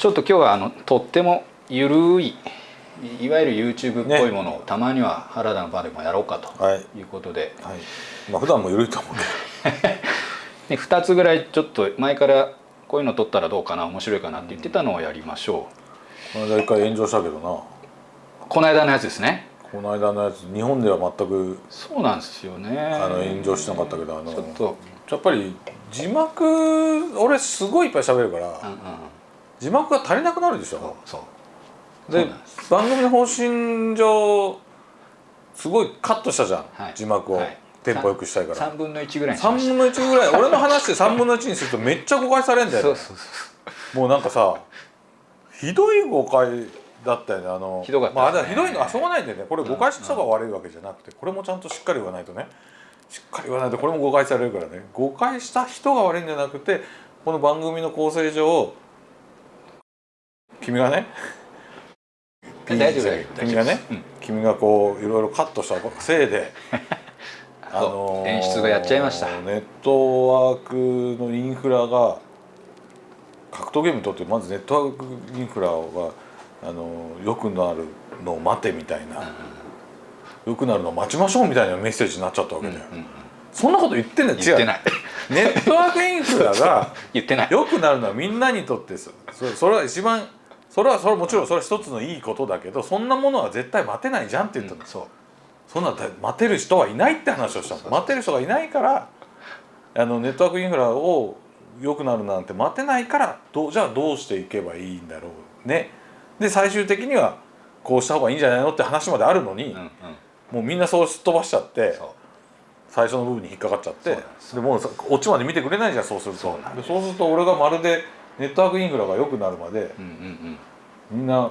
ちょっと今日はあのとってもゆるいいわゆる YouTube っぽいものを、たまには原田の場でもやろうかとはい。いうことで、はい。まあ普段も緩いと思うけで2 つぐらいちょっと前からこういうの撮ったらどうかな面白いかなって言ってたのをやりましょどこの間一回炎上したけどな。うこの間のやつですね。この間のやつ日本では全くそうなんですよね。あの炎上しなかったけどあのちょっと。やっぱり字幕俺すごいいっぱい喋るから、うんうん字幕が足りなくなるでしょ。そうで番組の方針上すごいカットしたじゃん、はい。字幕を、はい。テンポよくしたいから。3分の1ぐらいにし3ました。分の1ぐらい。俺の話で3分の1にするとめっちゃ誤解されんだよねそうそうそもうなんかさひどい誤解だったよね。あのひどかった。まああひどいのはしょうがないんだよね。これ誤解した人が悪いわけじゃなくてこれもちゃんとしっかり言わないとね。しっかり言わないとこれも誤解されるからね。誤解した人が悪いんじゃなくてこの番組の構成上 君がね。大丈夫大丈夫君がね、うん君がこういろいろカットしたせいで そう演出がやっちゃいました。ネットワークのインフラが格闘ゲームにとってまずネットワークインフラがあの良くなるのを待てみたいな、良くなるのを待ちましょうみたいなメッセージになっちゃったわけだよ、うんうんそんなこと言ってんだよ。違う。言ってない。ネットワークインフラが 言ってない。良くなるのはみんなにとってそれは一番それはそれはもちろんそれは一つのいいことだけどそんなものは絶対待てないじゃんって言ったの、そう。そんな待てる人はいないって話をしたの。待てる人がいないからあのネットワークインフラを良くなるなんて待てないからどうじゃあどうしていけばいいんだろうね。で最終的にはこうした方がいいんじゃないのって話まであるのに、うんうん。もうみんなそうすっ飛ばしちゃって最初の部分に引っかかっちゃってでもうさオチまで見てくれないじゃんそうすると。そうなんでそうすると俺がまるでネットワークインフラが良くなるまでうんうんうん。みんな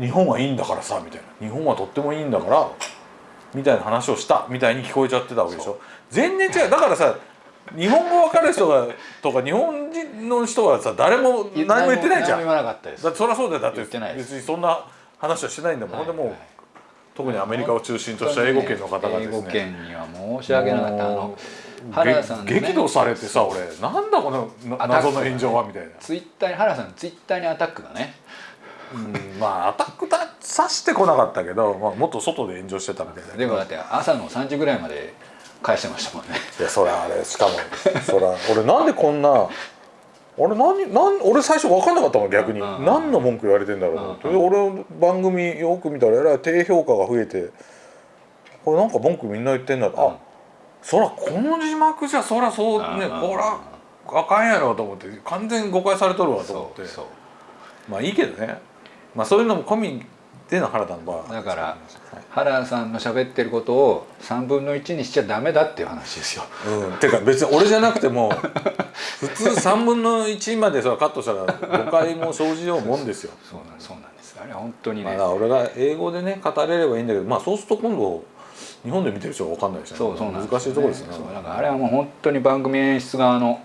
日本はいいんだからさみたいな。日本はとってもいいんだからみたいな話をしたみたいに聞こえちゃってたわけでしょ。全然違う。だからさ日本語わかる人が とか日本人の人はさ誰も何も言ってないじゃん。何も言わなかったです。だそりゃそうだよ。だって言ってないです。別にそんな話はしてないんだもん、ほんでもう、はい。特にアメリカを中心とした英語圏の方がですね。英語圏には申し訳なかった。あものう原田さんのね。激怒されてさ俺。なんだこの謎の炎上はみたいな、ツイッターに原田さんのツイッターにアタックがね。うん、まあアタックださしてこなかったけど、まあ、もっと外で炎上してたみたいな。でもだって朝の3時ぐらいまで返してましたもんね。いやそれあれしかもそれ俺なんでこんな俺何なん俺最初分かんなかったの逆に、うん。うん何の文句言われてんだろうと思って、で俺の番組よく見たらえらい低評価が増えてこれなんか文句みんな言ってんだと、うんあそらこの字幕じゃそらそうね、うんこらあ。かんやろと思って完全に誤解されとるわと思って。まあいいけどね。まあそういうのも込みでの原田の場合だからはい。原田さんの喋ってることを3分の1にしちゃダメだっていう話ですよ。うん、てか別に俺じゃなくても 普通3分の1までそれカットしたら誤解も生じようもんですよ。そうなんそうなんです。あれは本当にね。まあ、俺が英語でね語れればいいんだけどまあそうすると今度日本で見てる人が分かんないですよねそうそう難しいところですよね。だからあれはもう本当に番組演出側の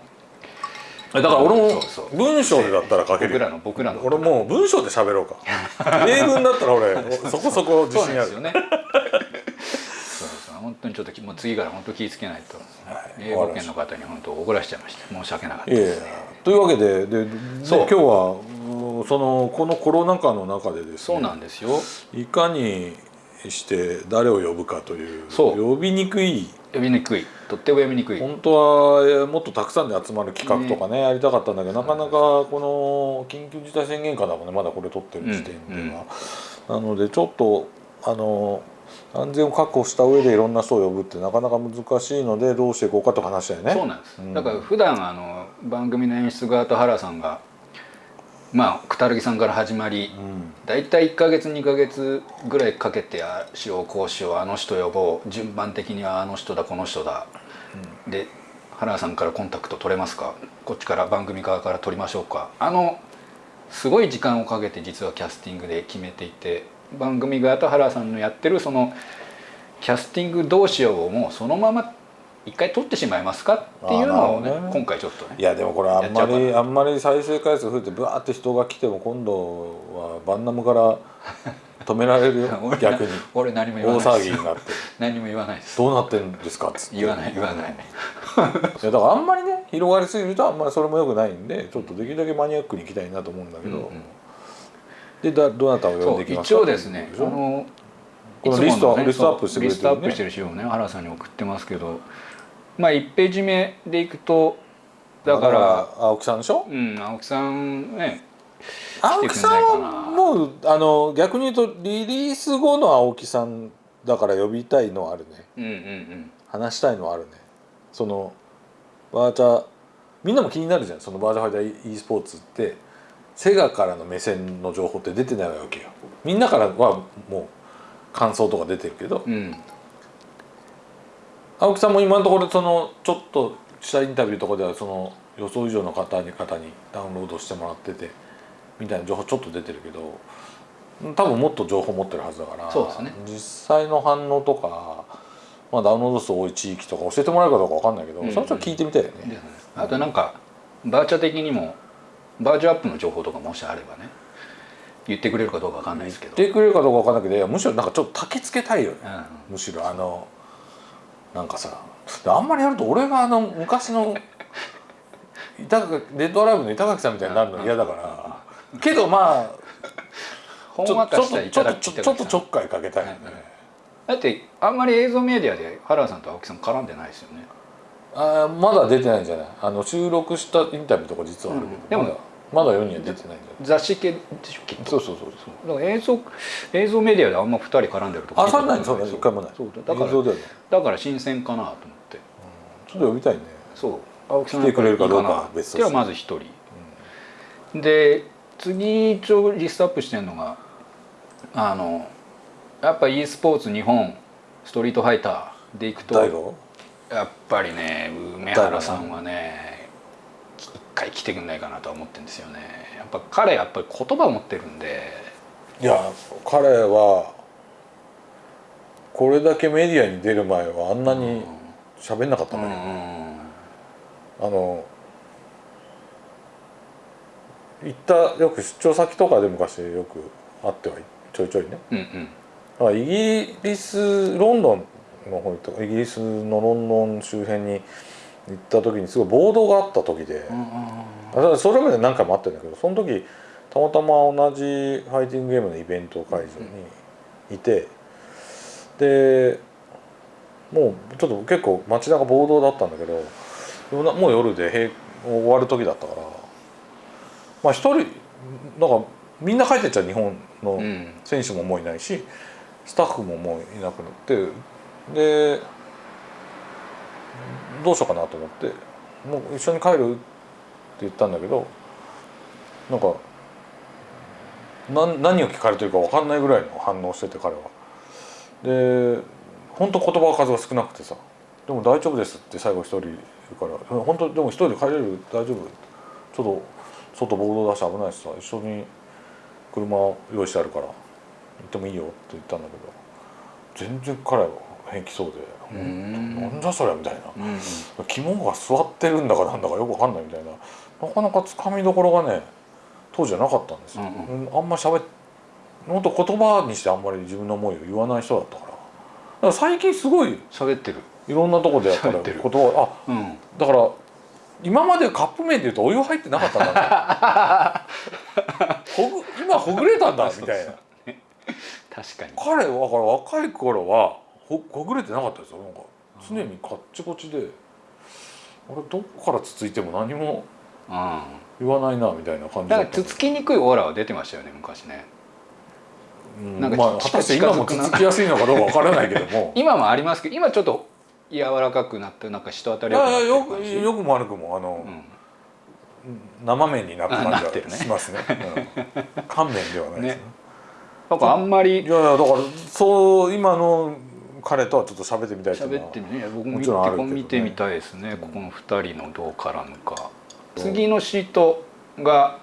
だから俺も文章でだったら書ける僕らの僕らの。俺もう文章で喋ろうか。英文だったら俺そこそこ自信ある。よね。そうそう本当にちょっともう次から本当気をつけないと、英語圏の方に本当怒らしちゃいました。申し訳なかった。いやいや。ですねというわけでででそう。今日はうんそのこのコロナ禍の中でですね。そうなんですよ。いかにして誰を呼ぶかという。そう。呼びにくい。呼びにくい。とっても呼びにくい。本当はえーもっとたくさんで集まる企画とかねやりたかったんだけどなかなかこの緊急事態宣言下だもんね。まだこれ撮ってる時点では、なのでちょっとあの安全を確保した上でいろんな人を呼ぶってなかなか難しいのでどうしていこうかと話したよね。そうなんです、うんだから普段あの番組の演出側と原さんがまあくたるぎさんから始まりうん。大体1か月2か月ぐらいかけてああしようこうしようあの人呼ぼう順番的にはあの人だこの人だ、で原さんからコンタクト取れますか？こっちから番組側から取りましょうか。あのすごい時間をかけて実はキャスティングで決めていて番組側と原さんのやってるそのキャスティングどうしようをもうそのまま一回取ってしまいますかっていうのをねね。今回ちょっとねいやでもこれあんまりあんまり再生回数増えてブワーって人が来ても今度はバンナムから止められるよ。俺逆に。俺何も言わ大ないです。騒ぎになって。何も言わないです。どうなってんですかっつって。言わない言わない。いやだからあんまりね広がりすぎるとあんまりそれもよくないんでちょっとできるだけマニアックにいきたいなと思うんだけど、うんうん。でだどなたを呼んでいきますか？一応ですねあのこのリストねリストアップしてくれてるね。リストアップしてる資料をね原さんに送ってますけど。まあ1ページ目でいくとだから青木さんでしょ？うん青木さんね青木さんはもうあの逆に言うとリリース後の青木さんだから呼びたいのはあるね。うんうんうん。話したいのはあるね。そのバーチャみんなも気になるじゃん。そのバーチャファイター e スポーツってセガからの目線の情報って出てないわけよ。みんなからはもう感想とか出てるけど。うん。青木さんも今のところそのちょっとしたインタビューとかではその予想以上の方に方にダウンロードしてもらっててみたいな情報ちょっと出てるけど多分もっと情報持ってるはずだからそうですね。実際の反応とか、まあ、ダウンロード数多い地域とか教えてもらえるかどうか分かんないけど、うん。それちょっと聞いてみたいよね。あとなんかバーチャ的にもバーチャアップの情報とかもしあればね言ってくれるかどうかわかんないですけど。言ってくれるかどうか分かんないけどむしろなんかちょっと焚きつけたいよね。うん。むしろあのなんかさあんまりやると俺があの昔の 板垣レッドアライブの板垣さんみたいになるの嫌だから。けどまあ ほちょっとちょっとちょっとちょっかいかけたいよね、だってあんまり映像メディアで原さんと青木さん絡んでないですよね。あーまだ出てないんじゃない？あの収録したインタビューとか実はあるけど、うん。でもまだ世には出てないんじゃ雑誌系でしょ？きっとないそうそうそう。だから映像映像メディアであんま二人絡んでるとこあそんなに？そうだ一回もない。そうだ。からだから新鮮かなと思って。ちょっと呼びたいね。そう。青木さん来てくれるかどうかは別としてではまず一人、で次一応リストアップしてるのがあのやっぱ e スポーツ日本ストリートファイターでいくとやっぱりね梅原さんはね一回来てくんないかなとは思ってるんですよね。やっぱ彼やっぱり言葉を持ってるんで。いや彼はこれだけメディアに出る前はあんなに喋んなかったうんね、うん。あの行ったよく出張先とかで昔よく会ってはいちょいちょいね。うんうん。イギリスロンドンの方に行ったイギリスのロンドン周辺に行った時にすごい暴動があった時で、うんだからそれまで何回もあってるんだけどその時たまたま同じファイティングゲームのイベント会場にいて、でもうちょっと結構街中暴動だったんだけどもう夜で閉終わる時だったからまあ一人なんかみんな帰ってっちゃう日本のうん。選手ももういないしスタッフももういなくなってでどうしようかなと思ってもう一緒に帰るって言ったんだけどなんか何を聞かれてるか分かんないぐらいの反応してて彼は。で本当言葉数が少なくてさ「でも大丈夫です」って最後一人言うから「本当でも一人で帰れる大丈夫？ちょっと外暴動出し危ないしさ一緒に車用意してあるから行ってもいいよ」って言ったんだけど全然彼は平気そうで「うん。なんじゃそりゃ」みたいな。うん肝が座ってるんだかなんだかよくわかんないみたいな。なかなかつかみどころがね当時はなかったんですよ、うんうん。あんま喋っ本当言葉にしてあんまり自分の思いを言わない人だったから。だから最近すごい喋ってる。いろんなとこでやったら言葉あうん。だから今までカップ麺でいうとお湯入ってなかったんだ ほぐ今ほぐれたんだみたいな。確かに。彼はだから若い頃はほほぐれてなかったですよ。なんか常にカッチコチで俺どっからつついても何もうん。言わないなみたいな感じだだった。からつつきにくいオーラは出てましたよね昔ね。うんなんかまあ果たして今もつつきやすいのかどうかわからないけども。今もありますけど今ちょっと柔らかくなってなんか人当たいりよくよくも悪くもあの、うん。生麺になった感じがしますね。うん。乾麺ではないですね。ね。なんかあんまりいやいやだからそう今の彼とはちょっと喋ってみたい喋ってみね僕もも見てちろんあるけどね。見てみたいですね。ここの2人のどう絡むか。次のシートが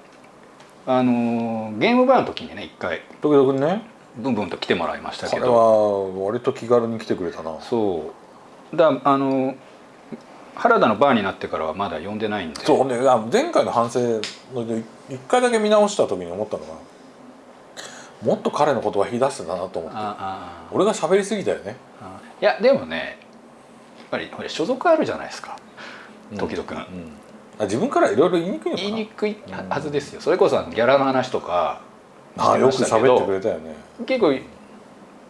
あのーゲームバーの時にね一回時々ね。ブンブンと来てもらいましたけ彼どは割と気軽に来てくれたな。そう。だあの原田のバーになってからはまだ呼んでないんで。そうねあ前回の反省ので一回だけ見直した時に思ったのがもっと彼の言葉引き出してたなと思って。俺が喋りすぎたよね。あいやでもねやっぱりほら所属あるじゃないですか。時々、うん。あ自分からいろいろ言いにくい言いにくいはずですよ。それこそギャラの話とか。ああよく喋ってくれたよね。結構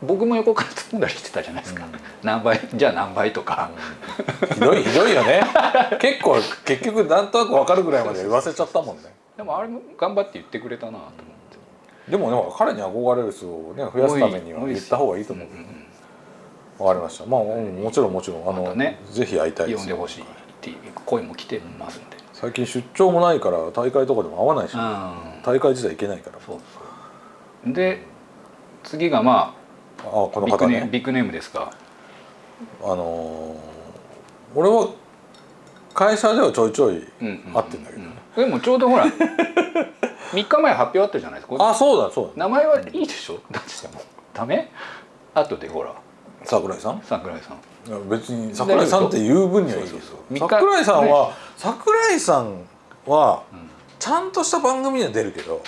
僕も横から突んだりしてたじゃないですか、うん。何倍じゃあ何倍とか、ひどいひどいよね。結構結局なんとなく分かるぐらいまで言わせちゃったもんね。でもあれも頑張って言ってくれたなと思ってでもね彼に憧れる人をね増やすためには言った方がいいと思う。けどねわかりました。まあうんもちろんもちろん。あの、またねぜひ会いたいです。よ呼んでほしいっていう声も来てますんで、最近出張もないから大会とかでも会わないし、うん。大会自体行けないから。そう。で次がまあこあビッグの方ねネビッグネームですか。あのー俺は会社ではちょいちょいうんうんうん。会ってんだけどね、でもちょうどほら 3日前発表あったじゃないですか。あそうだそうだ。名前はいいでしょ？だっても。ダメ？後でほら。桜井さん？桜井さん。別に桜井さんって言う分にはいいですよ。桜井さんは、桜井さんはうんちゃんとした番組には出るけどうんうん。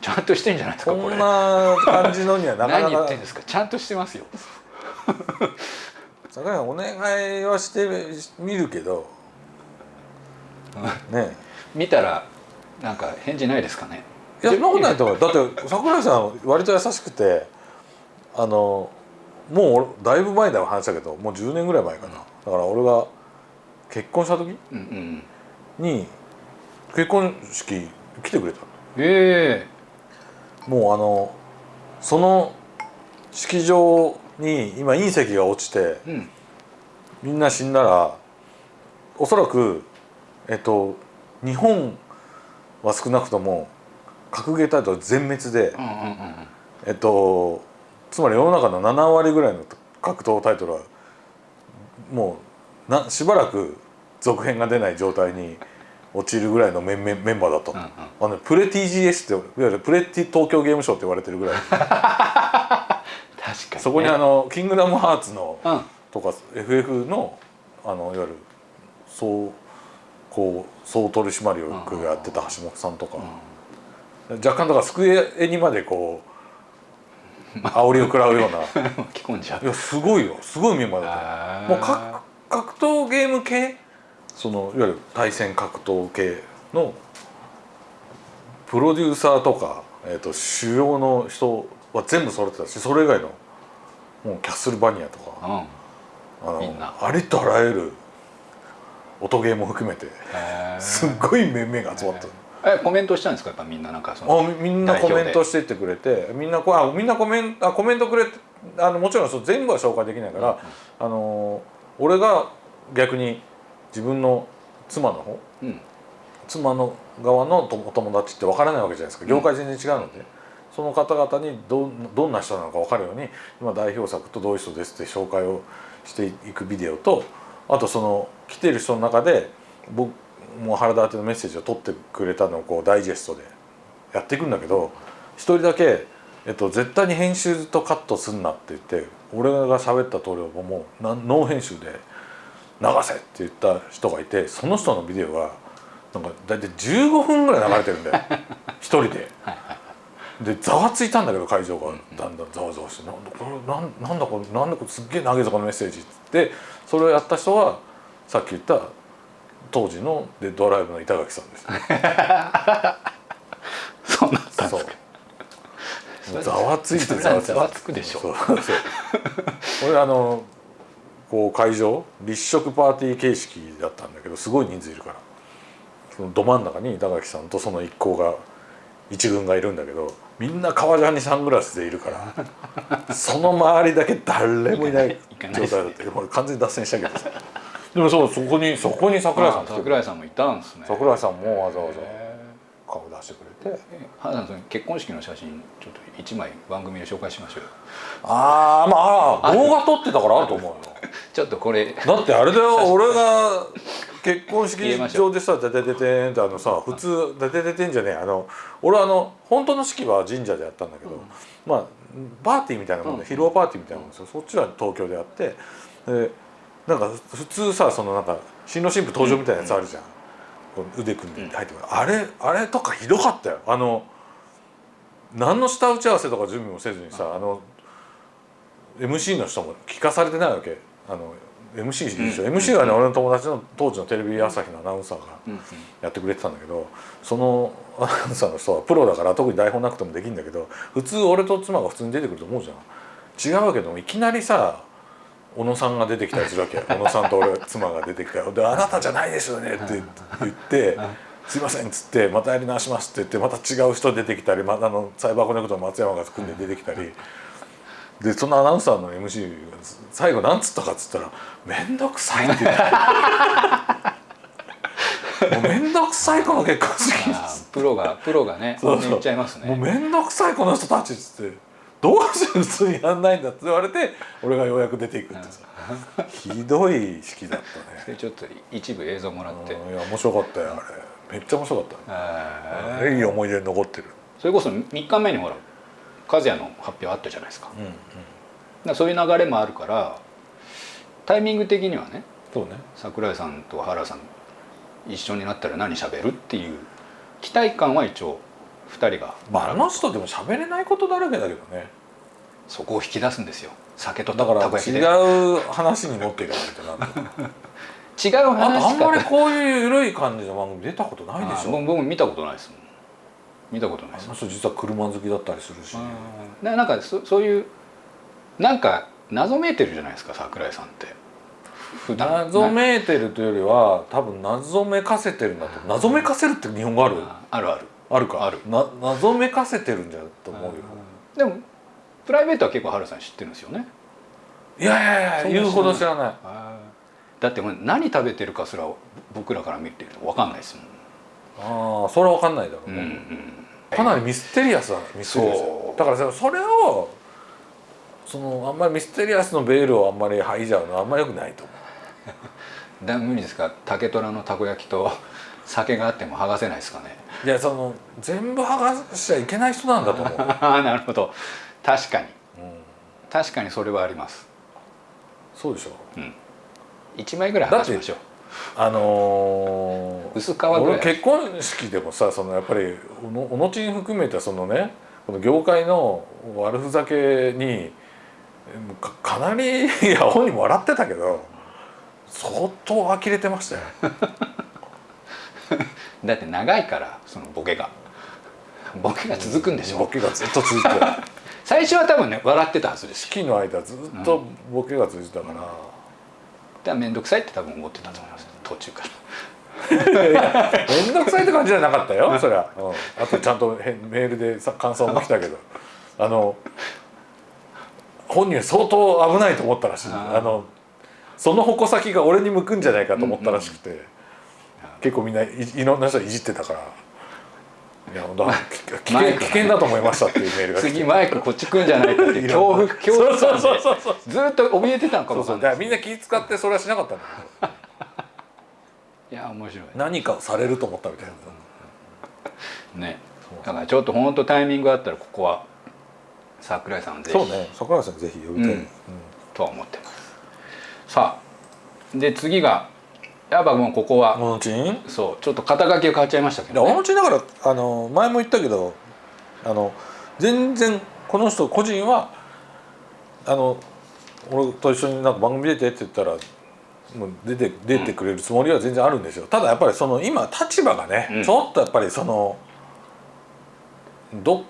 ちゃんとしてんじゃないですかこんな感じのにはなかな何言っかてんですか？ちゃんとしてますよ。桜井さんお願いはしてみるけど。ね見たらなんか返事ないですかね？いやそんなことないと思う。だって桜井さん割と優しくてあのもう俺だいぶ前だ話したけど。もう10年ぐらい前かな。だから俺が結婚した時うんうん。に結婚式来てくれたの。えもうあのその式場に今隕石が落ちてえうん。みんな死んだらおそらくえっと日本は少なくとも格ゲータイトル全滅で、うんうんうんえっとつまり世の中の7割ぐらいの格闘タイトルはもうなしばらく続編が出ない状態に陥るぐらいのメンメンメンバーだったの,、うんうん。あのプレ TGS っていわゆるプレティ東京ゲームショウって言われてるぐらい。確かにね。そこにあの「キングダムハーツの」うん。とか FF のあのいわゆる総こう総取締役がやってた橋本さんとか、若干だから机にまでこう煽りを食らうような。巻き込んじゃう。いやすごいよ。すごいメンバーだった。あー。もう格格闘ゲーム系？そのいわゆる対戦格闘系のプロデューサーとか、えー、と主要の人は全部揃ってたしそれ以外のもうキャッスルバニアとか。うん。あのみんな。ありとあらゆる音ゲーも含めて。すっごい面々が集まった。えコメントしたんですか？やっぱみんななんかそのあみみんなコメントしてってくれてみんなこあみんなコメントあコメントくれてあのもちろんそう全部は紹介できないから、あの俺が逆に自分の妻の方うん。妻の側のとお友達って分からないわけじゃないですか。業界全然違うので、その方々にどどんな人なのか分かるように今代表作とどういう人ですって紹介をしていくビデオとあとその来てる人の中で僕もう原田宛てのメッセージを取ってくれたのをこうダイジェストでやっていくんだけど一人だけ、えっと、絶対に編集とカットすんなって言って俺が喋った通りをもうなノー編集で流せって言った人がいてその人のビデオがなんか大体15分ぐらい流れてるんだよ 一人で。でざわついたんだけど会場がだんだんざわざわして「なんだこれなんなんだこれなんだこれすっげえ投げ底のメッセージ」ってそれをやった人はさっき言った当時のデッドアライブの板垣さんです、ね、そうなったんそですかう。ざわついてそれざわつざわつくでしょ。そうそう。俺あのこう会場立食パーティー形式だったんだけどすごい人数いるから。そのど真ん中に板垣さんとその一行が一軍がいるんだけどみんな革ジャンにサングラスでいるから その周りだけ誰もいない。状態だった。もう完全に脱線したけどさでもそうそこにそこに桜井さん桜井さんもいたんですね。桜井さんもわざわざへ顔出してくれて。ー原田さん結婚式の写真ちょっと一枚番組で紹介しましょうよ。ああまああ動画撮ってたからあると思うよ。ちょっとこれ。だってあれだよ俺が結婚式場でさ「デデデテン」ってあのさ普通「デデデテン」じゃねえあの俺はあの本当の式は神社でやったんだけど、まあパーティーみたいなもんで、うん披露パーティーみたいなもんですよ、そっちは東京でやってでなんか普通さそのなんか新郎新婦登場みたいなやつあるじゃん、こう腕組んで入ってくる、あれあれとかひどかったよ。あの何の下打ち合わせとか準備もせずにさあの MC の人も聞かされてないわけ。あの MC でしょ、うん。MC はね、うん。俺の友達の当時のテレビ朝日のアナウンサーがうん。やってくれてたんだけどその アナウンサーの人はプロだから特に台本なくてもできるんだけど普通俺と妻が普通に出てくると思うじゃん。違うわけでもいきなりさ小野さんが出てきたりするわけ 小野さんと俺妻が出てきたよで「あなたじゃないですよね」って言って「すいません」っつって「またやり直します」って言ってまた違う人出てきたりまたあのサイバーコネクトの松山が組んで出てきたり。でそのアナウンサーの MC が最後なんつったかっつったら「面倒くさい」って言って。もう面倒くさいこの結婚式プロがプロがねそう言っちゃいますもうね面倒くさいこの人たちっつってどうして普通にやんないんだって言われて俺がようやく出ていくってさ。ひどい式だったね。でちょっと一部映像もらって。うんいや面白かったよあれ。めっちゃ面白かった。ああれいい思い出に残ってる。それこそ3日目にほら和也の発表あったじゃないですか。うんうん。そういう流れもあるからタイミング的にはねそうね。桜井さんと原さん一緒になったら何喋るっていう期待感は一応2人が。まああの人でも喋れないことだらけだけどね。そこを引き出すんですよ。酒とだから違う話に持っていかないとな 違うあとあ話んまりかこういう緩い感じの番組出たことないでしょ。あ僕僕見たことないですもん。見たことないです。あの人実は車好きだったりするし。ななんかそそういうなんか謎めいてるじゃないですか桜井さんって。普段謎めいてるというよりは多分謎めかせてるんだと。謎めかせるって日本語ある？ああるあるあるか。ある。な謎めかせてるんじゃと思うよ。でもプライベートは結構原さん知ってるんですよね。いやいやいや言うほど知らない。だって何食べてるかすら僕らから見てると分かんないですもん。ああそれは分かんないだろううんうね、ん。かなりミステリアスだミステリアス。だからさそれをそのあんまりミステリアスのベールをあんまり剥いじゃうのはあんまりよくないと思 だ無理ですか？竹虎のたこ焼きと酒があっても剥がせないですかね。ういやその全部剥がしちゃいけない人なんだと思う、なるほど。確かに。確かにそれはあります。そうでしょ。1枚ぐらい剥がしましょう。あのー薄皮ぐらい。俺結婚式でもさそのやっぱりおのおのちん含めたそのねこの業界の悪ふざけにかかなりいや本人も笑ってたけど相当呆れてましたよ。だって長いからそのボケが。ボケが続くんでしょ？ボケがずっと続いて 最初は多分ね笑ってたはずです。式の間ずっとボケが続いてたから、だから面倒くさいって多分思ってたと思います。途中から。面倒くさいって感じじゃなかったよそりゃ、うん、あとちゃんとへメールでさ感想も来たけど。あの本人は相当危ないと思ったらしい。あのその矛先が俺に向くんじゃないかと思ったらしくて、結構みんないいろんな人いじってたから。いや危険危険だと思いましたっていうメールが来て。次マイクこっち来んじゃないかっていう恐怖恐怖そう感そうそうそうでずっと怯えてたのかそうもわかんないみんな気使ってそれはしなかったんだけど。いや面白い。何かをされると思ったみたいな。ね。だからちょっと本当タイミングあったらここは桜井さんぜひ。そうね。桜井さんぜひ呼びたい、うん。うん。とは思ってます。さあで次がやっぱもうここはモノチンそうちょっと肩書きが変わっちゃいましたけど、ね、小野ちだからあの前も言ったけどあの全然この人個人はあの俺と一緒になんか番組出てって言ったらもう出て出てくれるつもりは全然あるんですよ、ただやっぱりその今立場がね、うん。ちょっとやっぱりそのど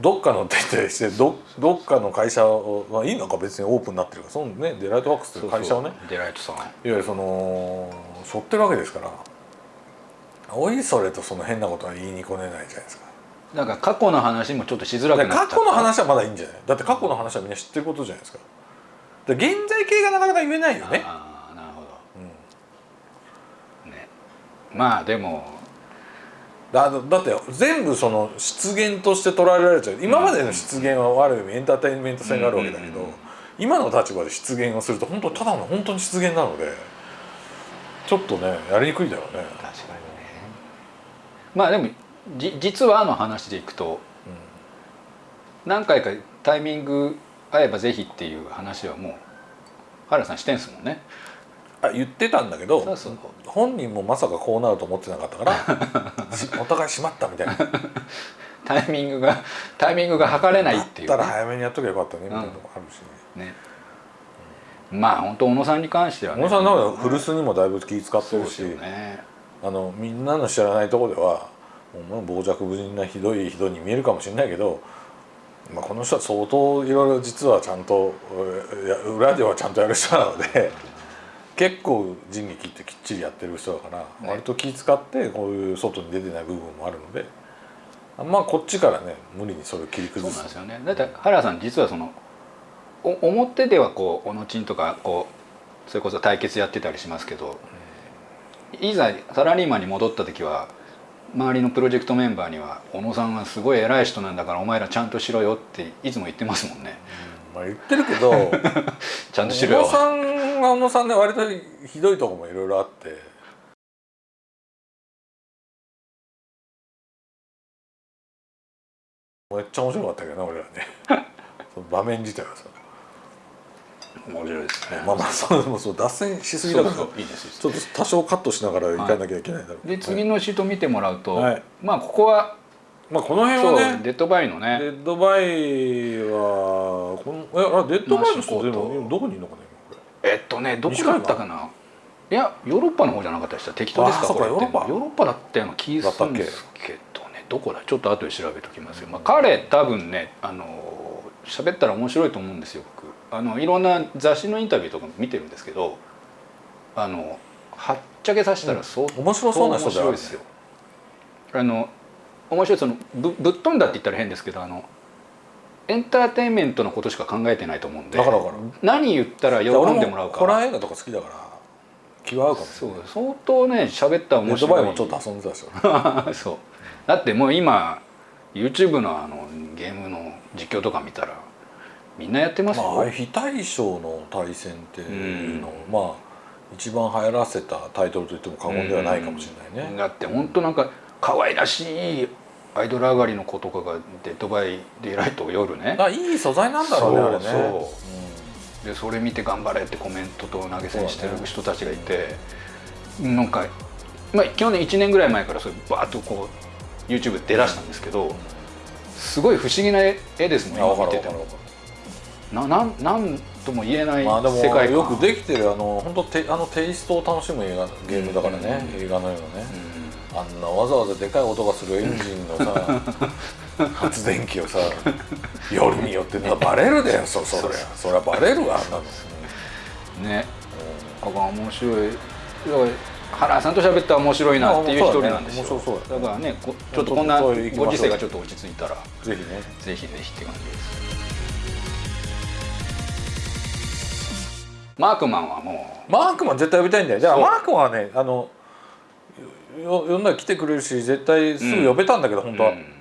どっかのって言ってしてどどっかの会社を、まあ、いいのか別にオープンになってるからそのねデライトワークスという会社をね。デライトさん。いわゆるその背負ってるわけですから。おいそれとその変なことは言いにこねないじゃないですか。なんか過去の話もちょっとしづらくなっ過去の話はまだいいんじゃない？だって過去の話はみんな知ってることじゃないですか。で現在形がなかなか言えないよね、ああなるほうん。どね。まあでもだだって全部その出現として捉えられちゃう。今までの出現はある意味エンターテインメント性があるわけだけど、うんうんうん今の立場で出現をすると本当ただの本当に出現なのでちょっとねやりにくいだろうね、確かにね。まあでもじ実はの話でいくと何回かタイミング合えばぜひっていう話はもう原さんしてんすもんね。あ言ってたんだけど本人もまさかこうなると思ってなかったからし お互いしまったみたいな。タイミングがタイミングが測れないっていう、だったら早めにやっとけばよかったねみたいなのもあるしね、ね。まあ本当小野さんに関してはね。小野さんなんか古巣にもだいぶ気使ってるし、ね。あのみんなの知らないところではもう傍若無人なひどい人に見えるかもしれないけど、まあ、この人は相当いろいろ実はちゃんと裏ではちゃんとやる人なので結構人劇ってきっちりやってる人だから、割と気使ってこういう外に出てない部分もあるのでまあこっちからね無理にそれを切りそう崩すなんですよね。だって原田さん実はそのお表ではこう小野ちんとかこうそれこそ対決やってたりしますけど、いざサラリーマンに戻った時は周りのプロジェクトメンバーには「小野さんはすごい偉い人なんだからお前らちゃんとしろよ」っていつも言ってますもんね。まあ言ってるけど ちゃんとしろよ。小野さんは小野さんで割とひどいとこもいろいろあって。めっちゃ面白かったけどな俺らね。その場面自体はさ、面白いですね。まあまあそうでもそう脱線しすぎだから。そうそういいですちょっと多少カットしながら行かなきゃいけないだろう、で次のシート見てもらうと、はい。まあここはまあこの辺はねデッドバイのね。デッドバイはこのえあデッドバイの人でもどこにいるのかね。今これえっとねどこだったかな？いやヨーロッパの方じゃなかったでした適当ですか？これって。ヨーロッパ。ヨーロッパだったような気がするんですけどね。どこだ？ちょっと後で調べておきますよ、まあ、彼多分ねあの喋ったら面白いと思うんですよ。僕あのいろんな雑誌のインタビューとかも見てるんですけどあのはっちゃけさせたら相当面白そうな人面白いですよ。あの面白いそのぶぶっ飛んだって言ったら変ですけどあのエンターテインメントのことしか考えてないと思うんで何言ったら喜んでもらうか。ホラー映画とか好きだから気は合うかもしそう相当ね喋った面白い。ッドバイもちょっと遊んでたしよ そう。だってもう今 YouTube のあのゲームの実況とか見たらみんなやってますよ、まあ非対称の対戦っていうのを、まあ一番流行らせたタイトルと言っても過言ではないかもしれないね、だって本当なんか可愛らしいアイドル上がりの子とかがデッドバイデイライトを夜ね。あいい素材なんだろうねあれね。そう。そうでそれ見て頑張れってコメントと投げ銭してる人たちがいて、なんか、まあ、去年1年ぐらい前からそれバーッとこう YouTube 出だしたんですけどすごい不思議な絵ですもん今見てても。ななんなんとも言えない世界観、よくできてるあの本当テあのテイストを楽しむ映画ゲームだからね、うん。映画のようなね、うあんなわざわざでかい音がするエンジンのさ 発電機をさ夜によってなバレるでよそそりゃ。そりゃバレるわあんなの、んね。だから面白い。原さんと喋ったら面白いなっていう一人なんですよ。ね。だからねこちょっとこんなご時世がちょっと落ち着いたらぜひね。ぜひぜひって感じです。マークマンはもマークマン絶対呼びたいんだよ。じゃあマークマンはねあのよ呼んだら来てくれるし絶対すぐ呼べたんだけど、う、本当は、うん